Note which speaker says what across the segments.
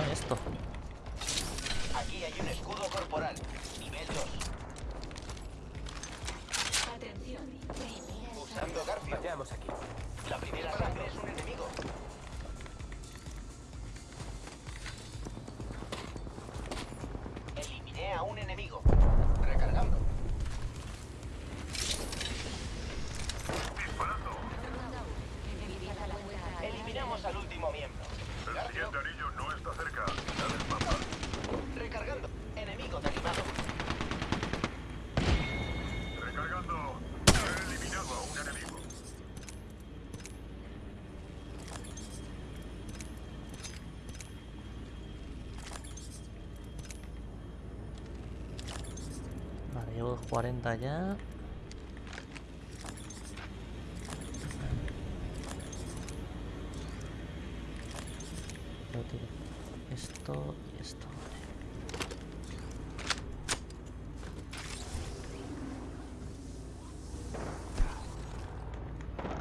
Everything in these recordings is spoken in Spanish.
Speaker 1: esto?
Speaker 2: Aquí hay un escudo corporal.
Speaker 1: 40 ya. Esto y esto.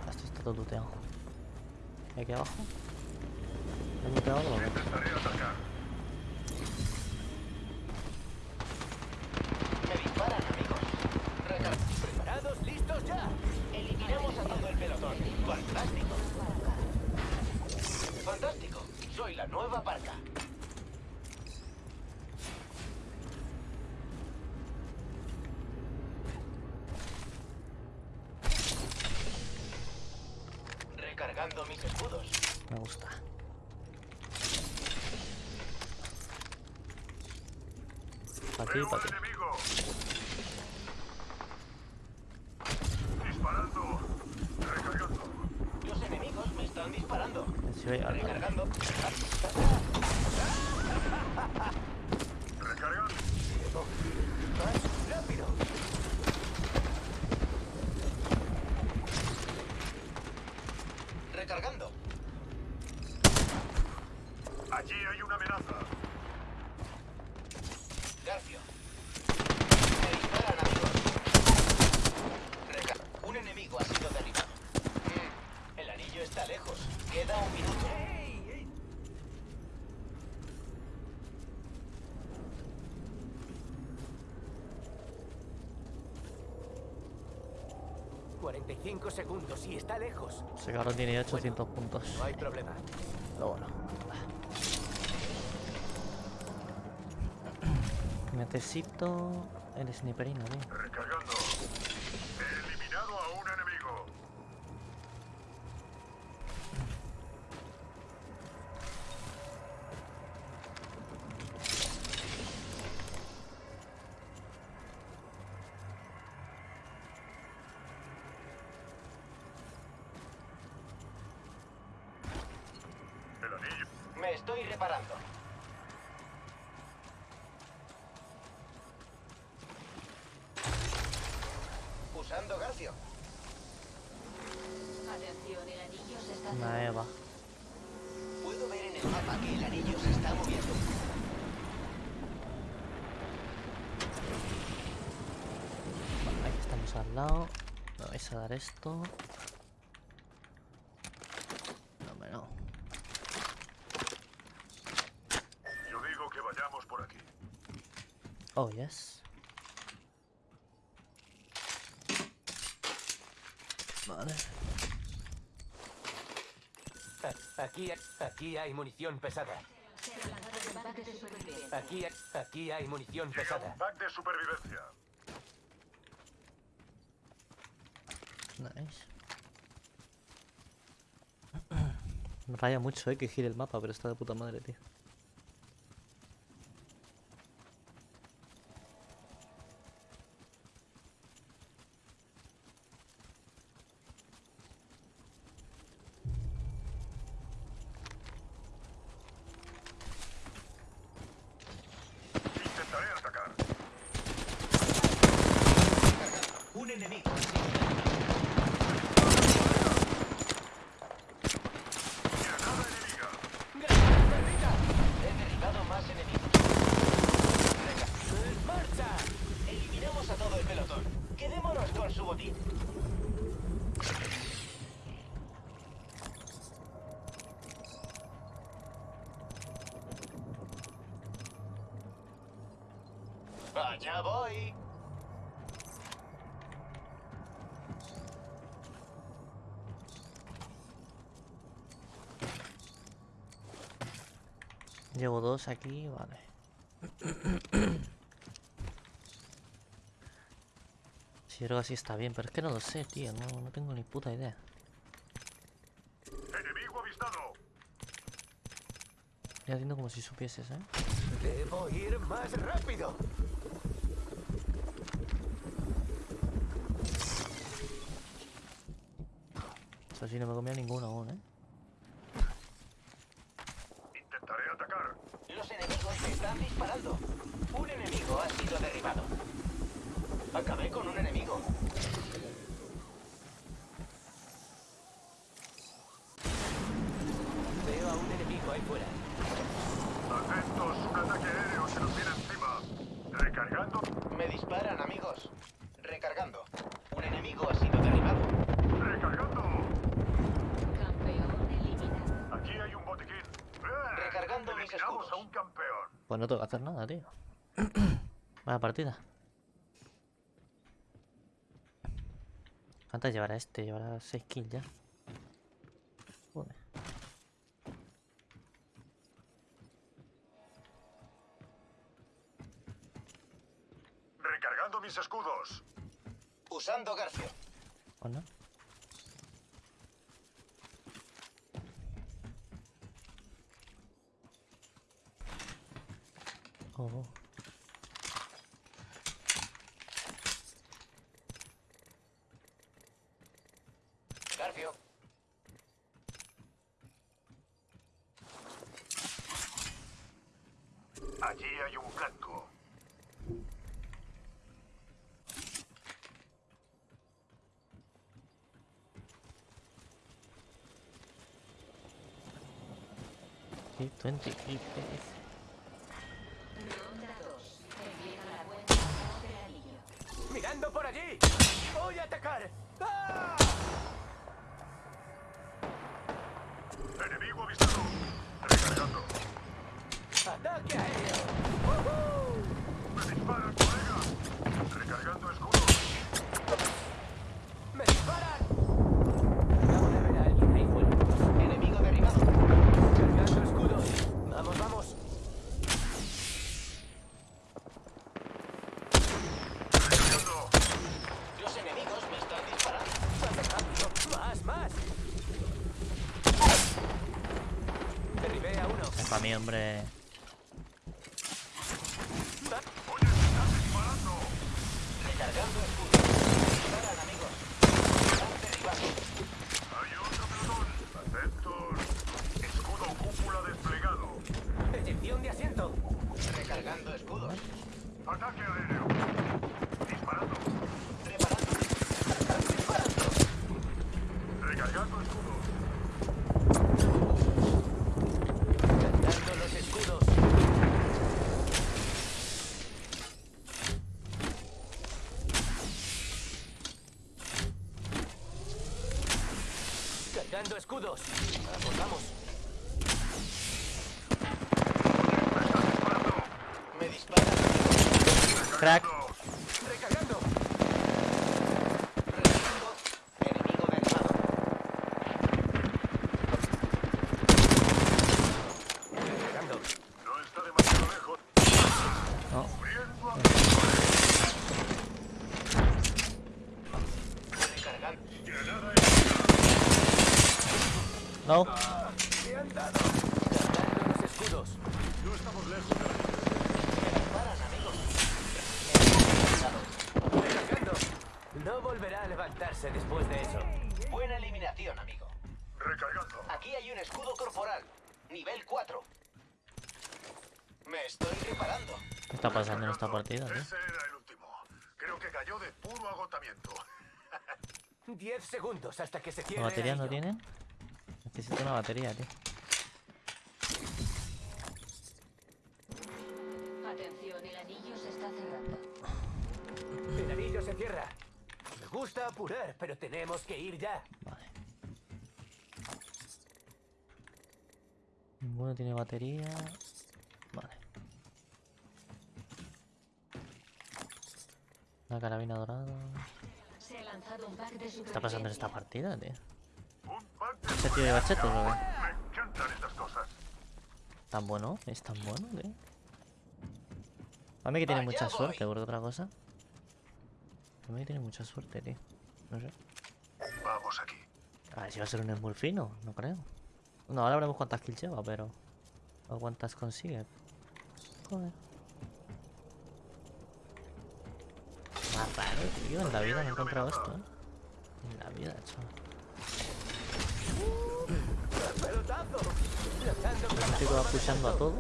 Speaker 1: Esto está todo looteado. ¿Y aquí abajo?
Speaker 2: Escudos.
Speaker 1: Me gusta. Pa' aquí,
Speaker 3: Veo
Speaker 1: pa' aquí.
Speaker 3: enemigo. Disparando. Recargando.
Speaker 2: Los enemigos me están disparando. Recargando. ¡Rápido! Recargando.
Speaker 3: Allí hay una amenaza.
Speaker 2: Garfio. Me disparan, amigos. Reca- un enemigo ha sido derribado. Mm, El anillo está lejos. Queda un minuto.
Speaker 4: 45 segundos y está lejos.
Speaker 1: Ese cabrón tiene ya 800 puntos.
Speaker 4: No hay problema.
Speaker 1: Pero bueno. Necesito el sniperino, tío.
Speaker 3: Recargando. He eliminado a un enemigo. El
Speaker 2: estoy reparando. Usando Garfio.
Speaker 5: Atención, el anillo se está
Speaker 1: Una Eva.
Speaker 2: Puedo ver en el mapa que el anillo se está moviendo.
Speaker 1: Aquí estamos al lado. Me vais a dar esto. No, hombre, no.
Speaker 3: Yo digo que vayamos por aquí.
Speaker 1: Oh, yes. Vale.
Speaker 4: Aquí, aquí hay munición pesada. Aquí, aquí hay munición pesada.
Speaker 3: pack de supervivencia.
Speaker 1: Nice. Me raya mucho, eh, que gire el mapa, pero está de puta madre, tío.
Speaker 3: Intentaré atacar.
Speaker 2: Un enemigo. ha sido derribado.
Speaker 3: Granada enemiga.
Speaker 2: ¡Granada perdida! Allá voy.
Speaker 1: Llevo dos aquí, vale. Si creo que así está bien, pero es que no lo sé, tío. No, no tengo ni puta idea.
Speaker 3: Enemigo avistado.
Speaker 1: Estoy haciendo como si supieses, ¿eh?
Speaker 4: Debo ir más rápido.
Speaker 1: Eso sí, no me comía ninguno aún, ¿eh?
Speaker 3: Intentaré atacar.
Speaker 2: Los enemigos me están disparando. Un enemigo ha sido derribado. Acabé con un enemigo.
Speaker 4: Veo a un enemigo ahí fuera.
Speaker 3: Atentos, un ataque aéreo se nos viene encima. Recargando.
Speaker 2: Me disparan, amigos. Recargando. Un enemigo ha sido derribado. Escudos.
Speaker 3: a un campeón.
Speaker 1: Pues no tengo que hacer nada, tío. Vaya partida. ¿Cuántas llevará este? Llevará 6 kills ya. Joder.
Speaker 3: Recargando mis escudos.
Speaker 2: Usando Garfio.
Speaker 1: ¿O no?
Speaker 3: 干杯！啊，
Speaker 1: 这里有
Speaker 5: 木棍子。这东西可以。
Speaker 4: ¡Mirando por allí! ¡Voy a atacar! ¡Ah!
Speaker 3: Enemigo avistado. Recargando.
Speaker 4: ¡Ataque aéreo!
Speaker 3: Me disparan, colega. Recargando escudos.
Speaker 4: ¡Me disparan! Acabo de ver a alguien ahí fuera.
Speaker 2: Enemigo derribado.
Speaker 4: Cargando escudos. Vamos, vamos.
Speaker 3: Recargando.
Speaker 2: Los enemigos me están disparando.
Speaker 4: ¡Más rápido! ¡Más, más! Derribé a
Speaker 1: hombre.
Speaker 3: Oye, me están disparando.
Speaker 2: Recargando escudos. Disparan, amigos. Están derribados.
Speaker 3: Hay otro pelotón. Atentos. Escudo cúpula desplegado.
Speaker 4: Eyección de asiento.
Speaker 2: Recargando escudos.
Speaker 3: Ataque aéreo. Disparando.
Speaker 2: Preparando.
Speaker 4: ¡Disparando!
Speaker 3: Recargando escudos.
Speaker 4: Cargando los escudos. Cargando escudos. Vamos, vamos.
Speaker 2: Me disparan.
Speaker 1: Crack.
Speaker 4: Recargando.
Speaker 2: Recargando. Enemigo derribado.
Speaker 4: Recargando.
Speaker 3: No está demasiado lejos.
Speaker 1: No.
Speaker 3: Cubriendo a...
Speaker 2: Recargando.
Speaker 3: Granada
Speaker 1: No.
Speaker 4: ¡Me han dado! Cargando los escudos.
Speaker 3: No estamos lejos de la
Speaker 2: Me disparan, amigos. Enemigo derribado.
Speaker 4: Recargando. No volverá a levantarse después de eso.
Speaker 2: Buena eliminación, amigo.
Speaker 3: Recargando.
Speaker 2: Aquí hay un escudo corporal. Nivel 4. Me estoy.
Speaker 1: ¿Qué está pasando en esta partida, tío?
Speaker 3: Ese era el último. Creo que cayó de puro agotamiento.
Speaker 4: Diez segundos hasta que se
Speaker 1: ¿La
Speaker 4: cierre
Speaker 1: batería
Speaker 4: el
Speaker 1: no tienen? Necesito una batería, tío.
Speaker 5: Atención, el anillo se está cerrando.
Speaker 4: El anillo se cierra. Me gusta apurar, pero tenemos que ir ya.
Speaker 1: Vale. Ninguno tiene batería. Una carabina dorada.
Speaker 5: Se ha lanzado un pack de
Speaker 1: ¿Qué está pasando en esta partida, tío?
Speaker 3: Un pack de
Speaker 1: ¿Ese tío lleva chetos o qué?
Speaker 3: Me encantan estas cosas.
Speaker 1: ¿Tan bueno? ¿Es tan bueno, tío? A mí que tiene mucha
Speaker 2: voy.
Speaker 1: suerte, por otra cosa. A mí que tiene mucha suerte, tío. No sé.
Speaker 3: Vamos aquí.
Speaker 1: A ver si va a ser un Smurfino, no creo. No, ahora veremos cuántas kills lleva, pero... O cuántas consigue. Joder. Tío. En la vida no he encontrado esto, ¿eh? En la vida, chaval. El chico va pushando a todo.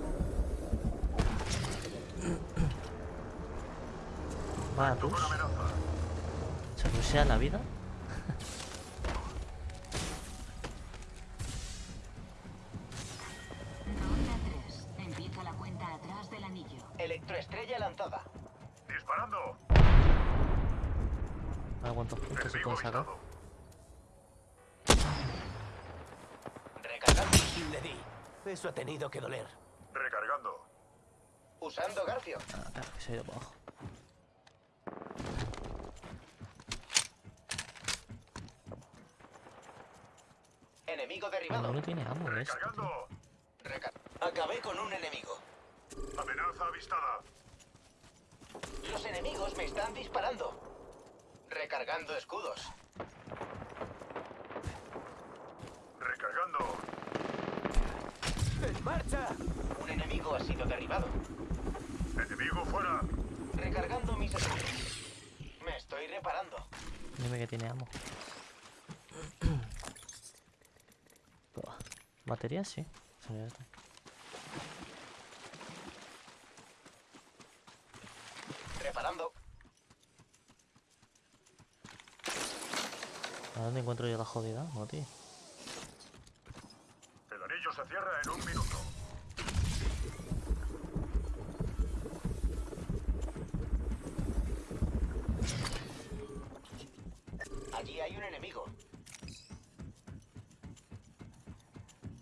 Speaker 1: Va a push. Se rushea la vida.
Speaker 2: Recargando.
Speaker 4: Le di. Eso ha tenido que doler.
Speaker 3: Recargando.
Speaker 2: Usando Garfio.
Speaker 1: Ah, claro, que se ha ido para abajo.
Speaker 2: Enemigo derribado.
Speaker 1: no tiene amo.
Speaker 3: Recargando.
Speaker 2: Recar- Acabé con un enemigo.
Speaker 3: Amenaza avistada.
Speaker 2: Los enemigos me están disparando. Recargando escudos.
Speaker 3: Recargando.
Speaker 4: ¡En marcha!
Speaker 2: Un enemigo ha sido derribado.
Speaker 3: Enemigo fuera.
Speaker 2: Recargando mis escudos. Me estoy reparando.
Speaker 1: Dime que tiene amo. ¿Batería? Sí. Sí, ya está.
Speaker 2: Reparando.
Speaker 1: ¿A dónde encuentro yo la jodida? No, tío.
Speaker 3: El anillo se cierra en un minuto.
Speaker 2: Allí hay un enemigo.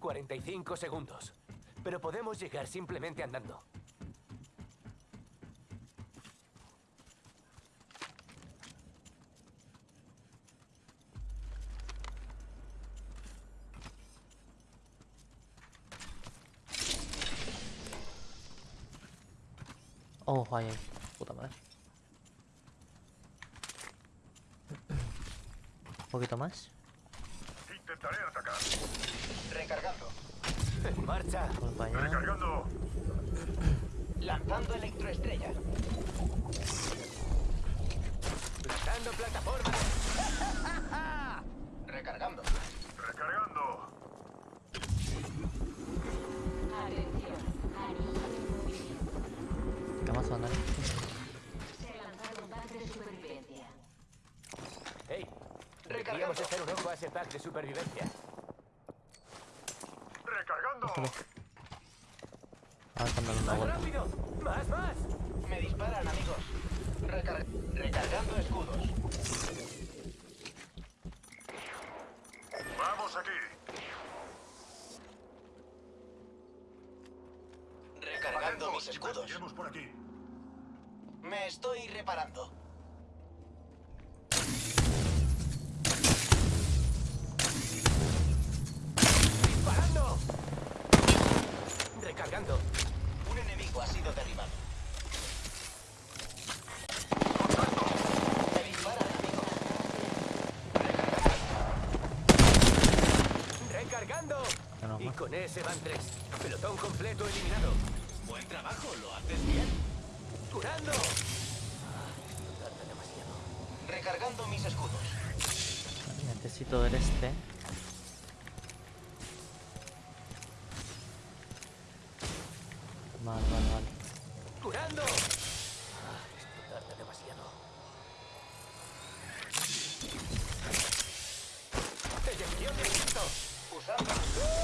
Speaker 4: 45 segundos. Pero podemos llegar simplemente andando.
Speaker 1: Oh, ahí, ahí. Puta madre. Un poquito más.
Speaker 3: Intentaré atacar.
Speaker 2: Recargando.
Speaker 4: ¡En marcha!
Speaker 3: Recargando.
Speaker 2: Lanzando electroestrella.
Speaker 4: ¡Lanzando plataforma!
Speaker 2: Recargando.
Speaker 4: Ese pack de supervivencia.
Speaker 3: Recargando.
Speaker 1: Una
Speaker 4: ¡Más
Speaker 1: vuelta.
Speaker 4: rápido! ¡Más, más!
Speaker 2: Me disparan, amigos. Recar- recargando escudos.
Speaker 3: Vamos aquí.
Speaker 2: Recargando
Speaker 3: Atentos,
Speaker 2: mis escudos.
Speaker 3: por aquí.
Speaker 2: Me estoy reparando.
Speaker 4: ¡Disparando! Recargando.
Speaker 2: Un enemigo ha sido derribado. Me disparan, amigos.
Speaker 4: ¡Recargando!
Speaker 1: Menos
Speaker 4: Y
Speaker 1: mal.
Speaker 4: Con ese van tres. Pelotón completo eliminado.
Speaker 2: Buen trabajo, lo haces bien.
Speaker 4: ¡Curando! Ah, demasiado.
Speaker 2: Recargando mis escudos.
Speaker 1: Necesito ver este.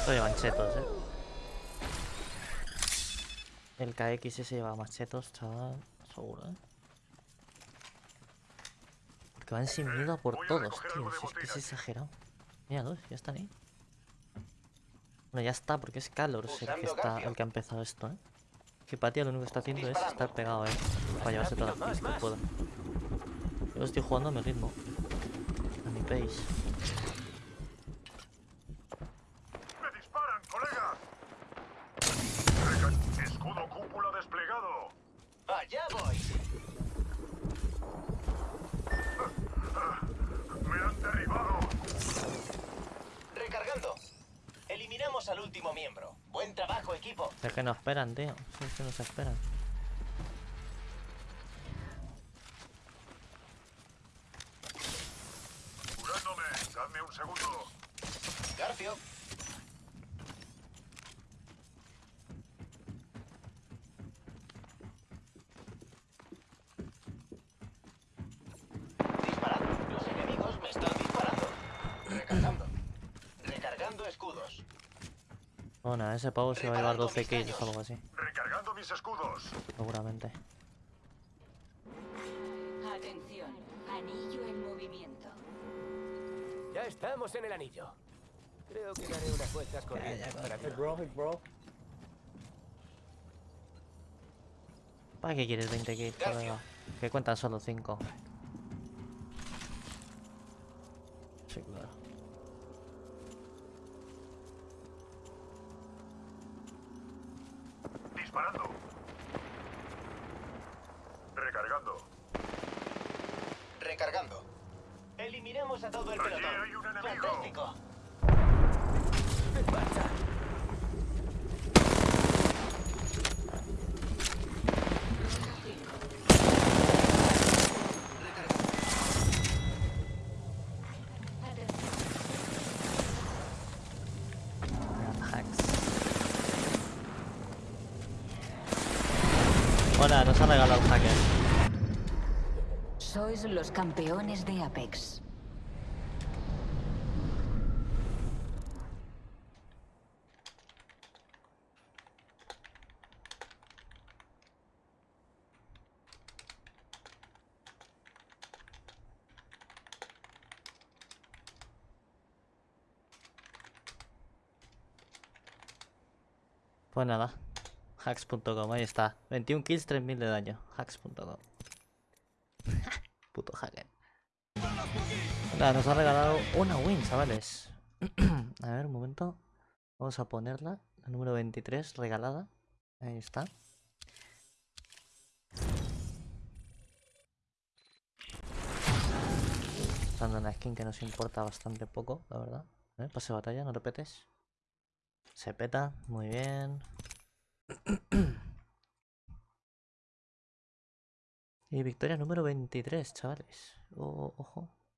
Speaker 4: Esto
Speaker 1: llevan chetos, eh. El KX ese lleva más chetos, chaval. Seguro, eh. Porque van sin miedo a por todos, tío. Si es que es exagerado. Míralos, ya están ahí. Bueno, ya está, porque es Calor el que,
Speaker 2: Usando
Speaker 1: está,
Speaker 2: Garfio.
Speaker 1: el que ha empezado esto, eh. Que Patía lo único que está haciendo es estar pegado a él. Para llevarse todas las que pueda. Yo estoy jugando a mi ritmo. A mi pace.
Speaker 3: ¡Me disparan, colegas! Reca- Escudo cúpula desplegado.
Speaker 2: Allá voy.
Speaker 3: ¡Me han derribado!
Speaker 2: Recargando. Eliminamos al último miembro. Buen trabajo, equipo.
Speaker 1: Es que no esperan, tío. Sí, es que no se esperan.
Speaker 3: Curándome. Dadme un segundo.
Speaker 2: Garfio. Disparando. Los enemigos me están disparando. Recargando. Recargando escudos.
Speaker 1: Bueno, ese pavo se va a llevar 12 kills o algo así.
Speaker 3: Recargando mis escudos.
Speaker 1: Seguramente.
Speaker 5: Atención, anillo en movimiento.
Speaker 4: Ya estamos en el anillo. Creo que daré unas vueltas corriendo para que
Speaker 6: bro, hey, bro.
Speaker 1: ¿Para qué quieres 20 kills, colega? Que cuentan solo 5.
Speaker 3: Disparando. Recargando.
Speaker 2: Recargando. Eliminamos a todo el
Speaker 3: Allí
Speaker 2: pelotón.
Speaker 3: hay un enemigo.
Speaker 2: Fantástico.
Speaker 4: ¡En marcha!
Speaker 1: Hacks. Hola, nos ha regalado el hacker.
Speaker 5: Sois los campeones de Apex.
Speaker 1: Pues nada. Hacks.com, ahí está. 21 kills, 3000 de daño. Hacks.com. Puto hacker. Nada, nos ha regalado una win, chavales. a ver, un momento. Vamos a ponerla. La número 23, regalada. Ahí está. Dando una skin que nos importa bastante poco, la verdad. ¿Eh? Pase de batalla, no repetes. Se peta, muy bien. y victoria número 23, chavales. Oh, ojo.